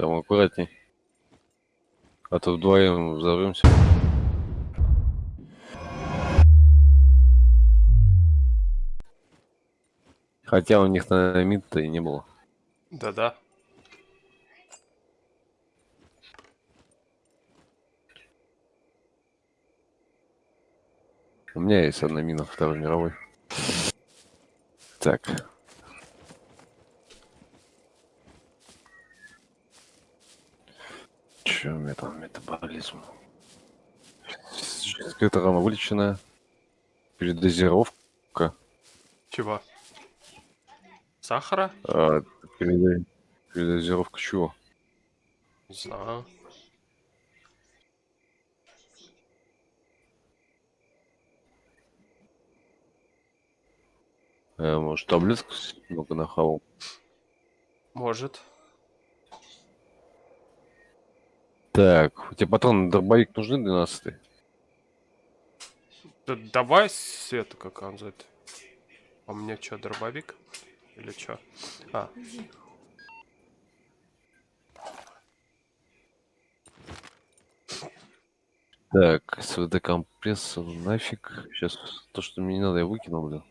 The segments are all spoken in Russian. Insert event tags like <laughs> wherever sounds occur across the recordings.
Там аккуратней. А то вдвоем взорвемся. Хотя у них на мид-то и не было. Да-да. У меня есть одна мина Второй мировой. Так. Че у меня там метаболизм? Скрытая рана вылеченная. Передозировка. Чего? Сахара? А, переда- Передозировка чего? Не знаю. Э, может, таблетку много нахавал? Может. Так, у тебя патрон на дробовик нужны 12 Да давай света, как он называет. А у меня что, дробовик? Или что? А, Так, СВД компрессор, нафиг. Сейчас то, что мне не надо, я выкинул, блин.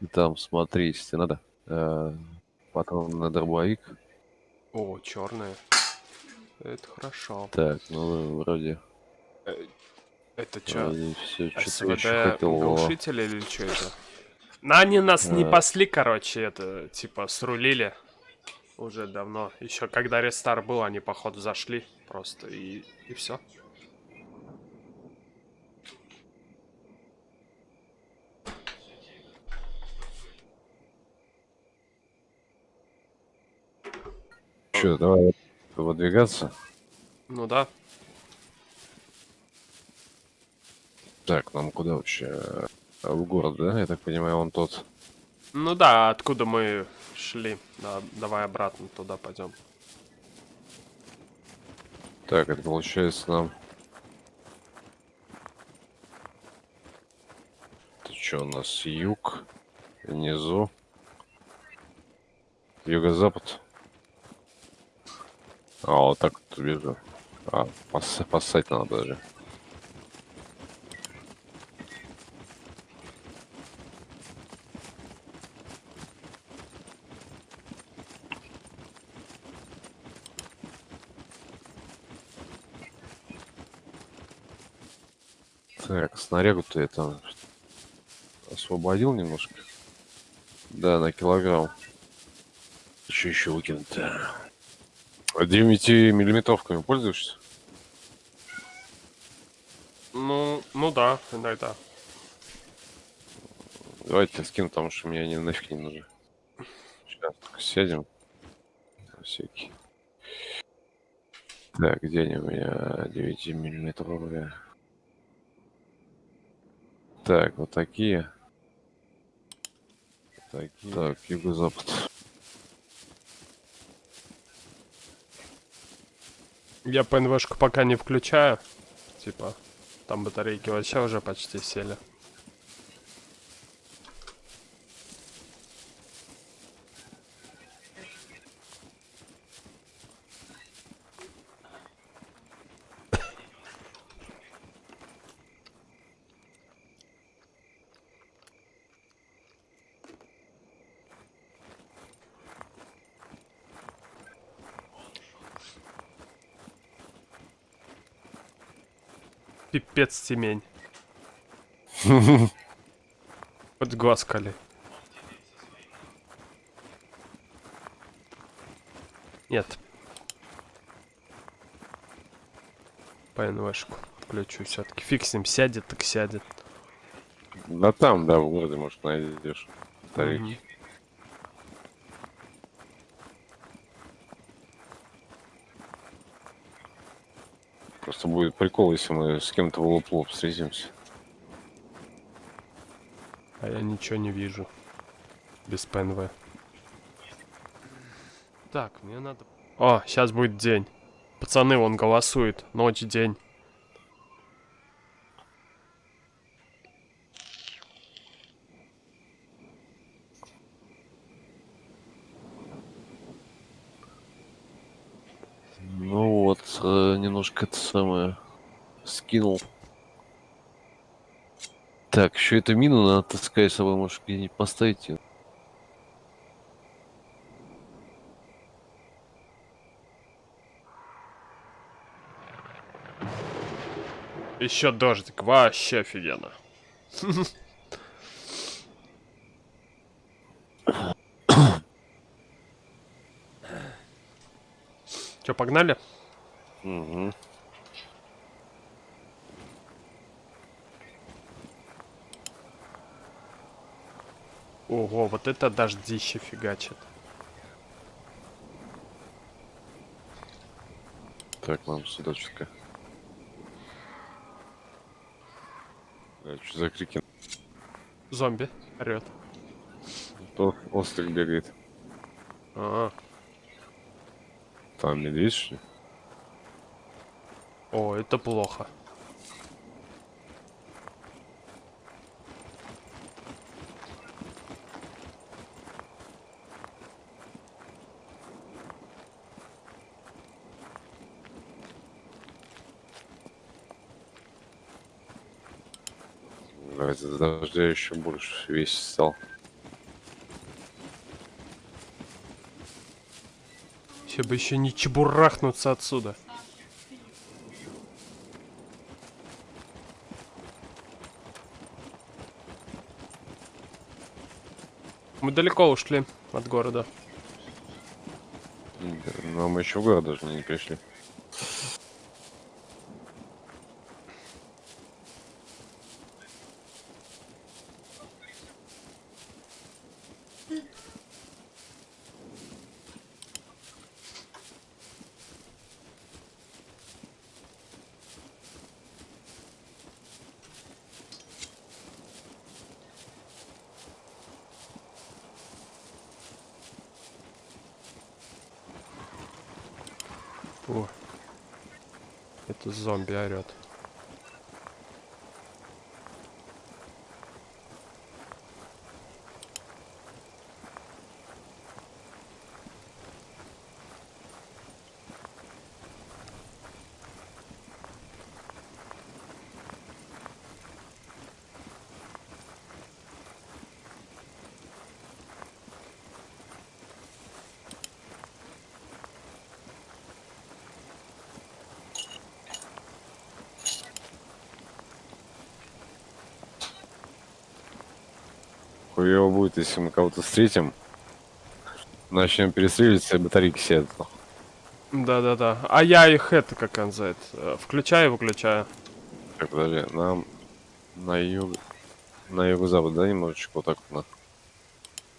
И там, смотри, если надо. э, патрон на дробовик. о, черные. Это хорошо. Так, ну вроде, Это что? вроде все, что СВД глушитель или что это? На они нас не А. пасли, короче, это, типа, срулили уже давно. Еще когда рестар был, они, походу, зашли просто, и, и все. Че, давай выдвигаться. Ну да. Так, нам куда вообще? В город, да? Я так понимаю, он тот. Ну да, откуда мы шли. Да, давай обратно туда пойдем. Так, это получается нам... Это что у нас? Юг, внизу, юго-запад. А, вот так вот вижу. А, пос поссать надо даже. Так, снарягу-то я там освободил немножко. Да, на килограмм. Что еще выкинуть-то? 9 миллиметровками пользуешься? Ну, ну да, иногда. Давайте я скину, потому что мне они нафиг не нужны. Сейчас только сядем. На всякий. Так, где они у меня 9 миллиметровые? Так, вот такие. Такие. Так, юго-запад. Я ПНВшку пока не включаю. Типа, там батарейки вообще уже почти сели. Пипец темень. Хоть <laughs> глаз кали. Нет. ПНВшку включу все-таки. Фиг с ним, сядет, так сядет. Да там, да, в городе, может, найдешь. Батарейки. Мгм. Просто будет прикол, если мы с кем-то в лоб лоб встретимся. А я ничего не вижу. Без ПНВ. Так, мне надо... О, сейчас будет день. Пацаны, он голосует. Ночь, день. Немножко это самое скинул. Так, еще эту мину надо таскать с собой, может где-нибудь поставить ее. Еще дождик, вообще офигенно. <coughs> Че, погнали? Угу. Ого, вот это дождище фигачит. Так, нам сюда чутка. что за крики? Зомби орет. То острый бегает. А, Там медведь, что ли? О, это плохо. Из-за дождя еще больше весь стал. Все бы еще не чебурахнуться отсюда. Мы далеко ушли от города. Но мы еще в город даже не пришли. О, это зомби орет. Хуево будет, если мы кого-то встретим. Начнем перестреливаться, и батарейки сядут. Да-да-да. А я их это, как он называет, э, включаю и выключаю. Так, подожди, нам на юг... На юго-запад, да, немножечко вот так вот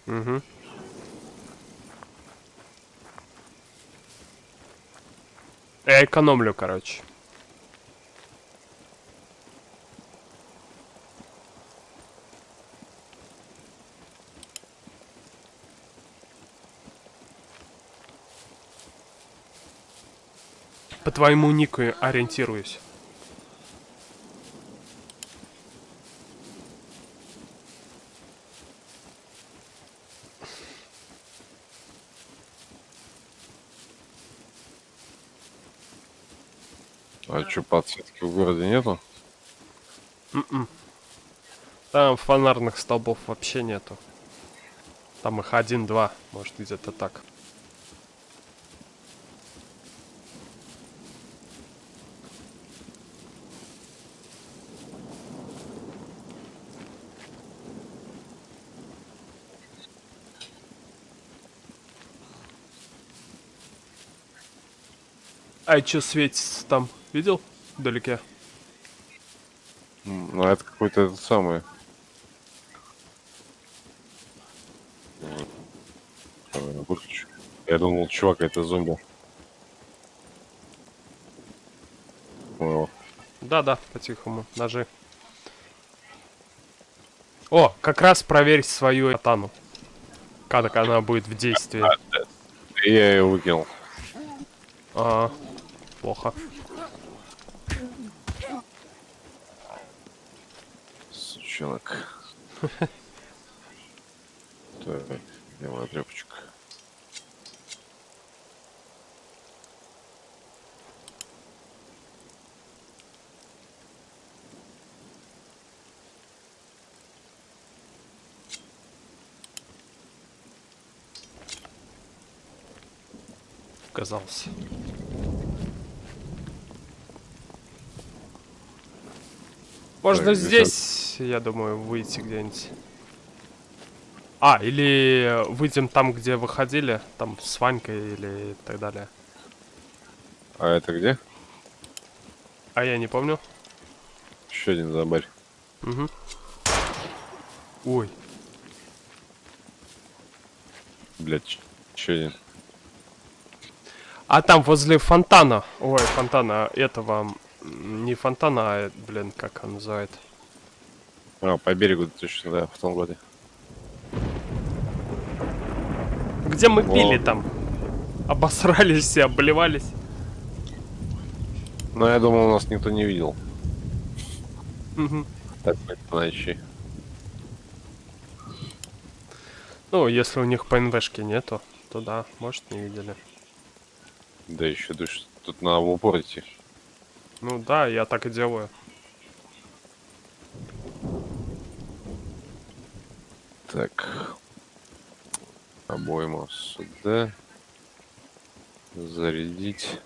на. Угу. Я экономлю, короче. Твоему нику ориентируюсь. А чё, подсветки в городе нету? М-м. Там фонарных столбов вообще нету. Там их один-два, может где-то так. А чё светится там? Видел? Вдалеке. Ну, это какой-то этот самый... Выключу. Я думал, чувак, это зомби. Да-да, по-тихому. Ножи. О, как раз проверь свою катану. Как она будет в действии. Я ее выкинул. А, Плохо. Сучонок. <laughs> Давай, давай, отрепочек. оказался. Можно Так, здесь, я думаю, выйти где-нибудь. А, или выйдем там, где выходили, там с Ванькой или так далее. А это где? А я не помню. Еще один зомбарь. Угу. Ой, Блять, еще один. А там возле фонтана, ой, фонтана этого, не фонтана, а, блин, как он называет. А, по берегу точно, да, в том году. Где мы Во. пили там? Обосрались все, обливались. Но я думал, нас никто не видел. Так, по ночи. Ну, если у них по НВшке нету, то да, может не видели. Да еще душ, тут на в упор идти. Ну да, я так и делаю. Так. Обойма сюда. Зарядить.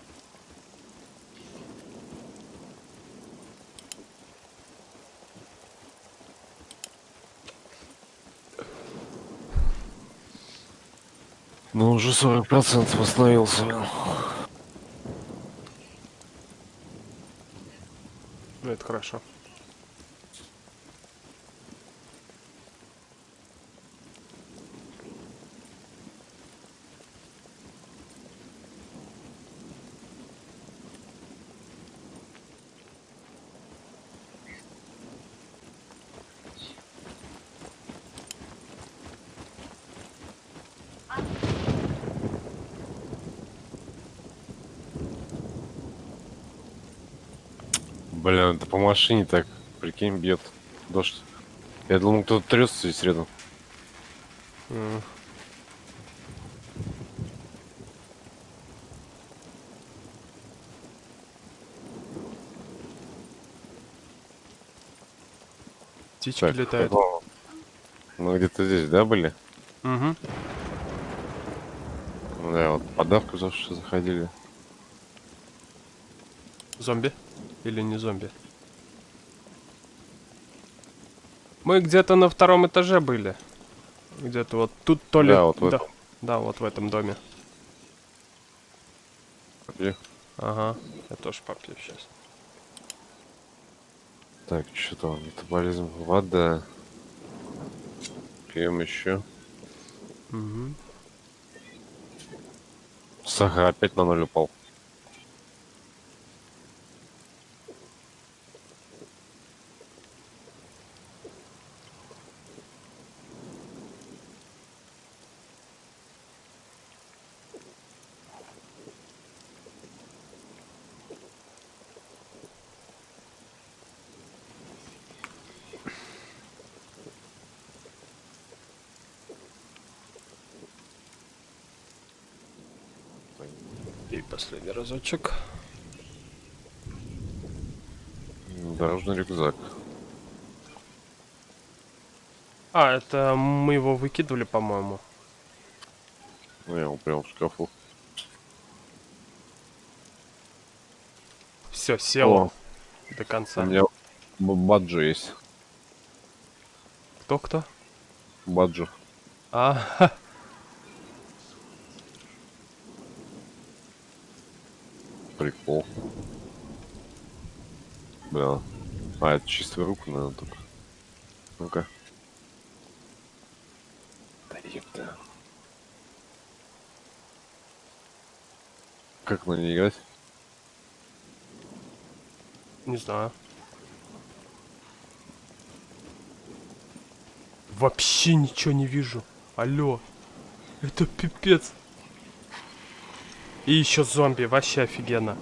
Ну, уже 40% восстановился. Хорошо. Блин, это по машине так, прикинь, бьет дождь. Я думал, кто-то трется здесь рядом. М. Птички Так, летают. какого? Мы где-то здесь, да, были? Угу. Ну Да, вот подавку за что заходили. Зомби? Или не зомби? Мы где-то на втором этаже были. Где-то вот тут то ли... Да, вот в да, этом. да, вот в этом доме. Где? Ага, я тоже попью сейчас. Так, что там? Метаболизм, вода. Пьем еще. Угу. Сахар опять на ноль упал. Последний разочек. Дорожный рюкзак. А, это мы его выкидывали, по-моему. Ну, я его прям в шкафу. Все, село О, до у конца. меня б- баджо есть. Кто-кто? Баджо. А, <laughs> Прикол. Бля. А, это чистая рука, наверное, только. Ну-ка. Да ёпта. Как на ней играть? не знаю. Вообще ничего не вижу. Алло. Это пипец. И еще зомби, вообще офигенно.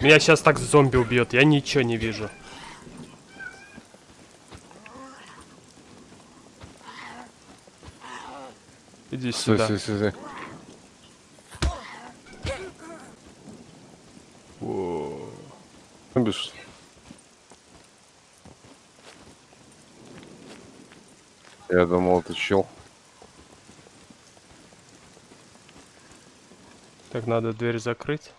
Меня сейчас так зомби убьет, я ничего не вижу. Иди сюда. стой, стой, стой. О, Ну, Я думал, это чел. Так, надо дверь закрыть.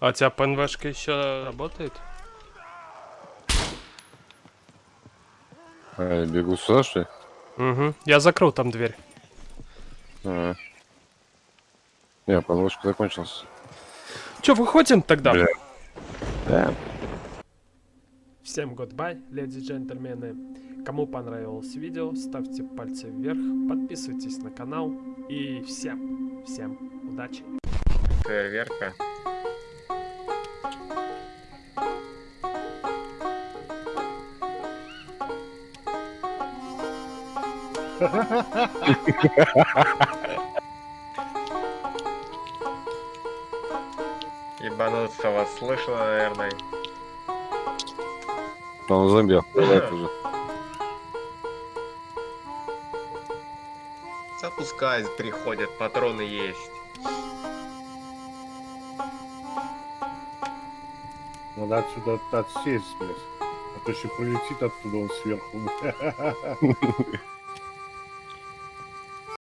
А у тебя ПНВшка еще работает? А, я бегу сюда, что ли? Угу. Я закрыл там дверь. А. Не, подложка закончился. Че, выходим тогда? Бля. Да. Всем goodbye, леди и джентльмены. Кому понравилось видео, ставьте пальцы вверх, подписывайтесь на канал и всем, всем удачи. Фейерверка. <laughs> Ебануться вас слышно, наверное. Он зомби охуевает уже. Запускай, приходят, патроны есть. Надо отсюда отсесть, блядь. А то еще прилетит оттуда он сверху. <laughs>